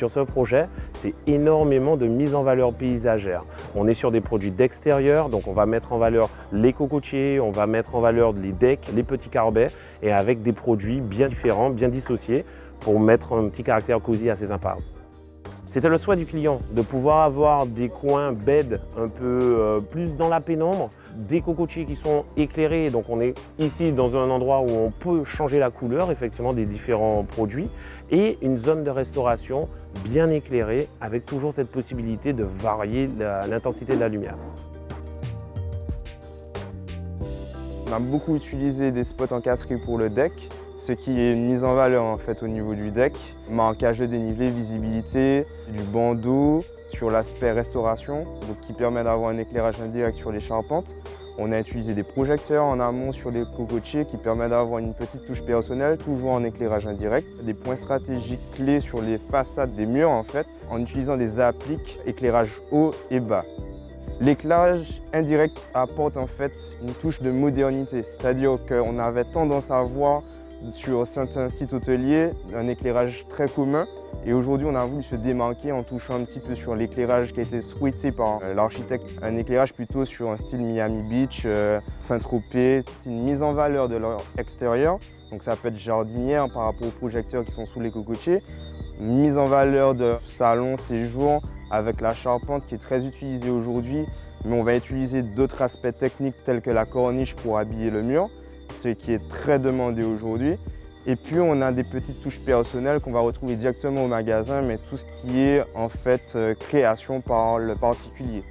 sur ce projet, c'est énormément de mise en valeur paysagère. On est sur des produits d'extérieur, donc on va mettre en valeur les cocotiers, on va mettre en valeur les decks, les petits carbets, et avec des produits bien différents, bien dissociés, pour mettre un petit caractère cosy assez sympa. C'était le souhait du client de pouvoir avoir des coins bed un peu euh, plus dans la pénombre, des cocotiers qui sont éclairés, donc on est ici dans un endroit où on peut changer la couleur effectivement des différents produits et une zone de restauration bien éclairée avec toujours cette possibilité de varier l'intensité de la lumière. On a beaucoup utilisé des spots encasтрés pour le deck, ce qui est une mise en valeur en fait au niveau du deck. Marquage de dénivelé, visibilité, du bandeau sur l'aspect restauration, qui permet d'avoir un éclairage indirect sur les charpentes. On a utilisé des projecteurs en amont sur les cocotiers qui permettent d'avoir une petite touche personnelle, toujours en éclairage indirect. Des points stratégiques clés sur les façades des murs en fait, en utilisant des appliques éclairage haut et bas. L'éclairage indirect apporte en fait une touche de modernité, c'est-à-dire qu'on avait tendance à voir sur certains sites hôteliers un éclairage très commun. Et aujourd'hui on a voulu se démarquer en touchant un petit peu sur l'éclairage qui a été souhaité par euh, l'architecte, un éclairage plutôt sur un style Miami Beach, euh, Saint-Tropez, une mise en valeur de leur extérieur, donc ça peut être jardinière par rapport aux projecteurs qui sont sous les cocotiers, mise en valeur de salon, séjour, avec la charpente qui est très utilisée aujourd'hui, mais on va utiliser d'autres aspects techniques tels que la corniche pour habiller le mur, ce qui est très demandé aujourd'hui. Et puis on a des petites touches personnelles qu'on va retrouver directement au magasin, mais tout ce qui est en fait euh, création par le particulier.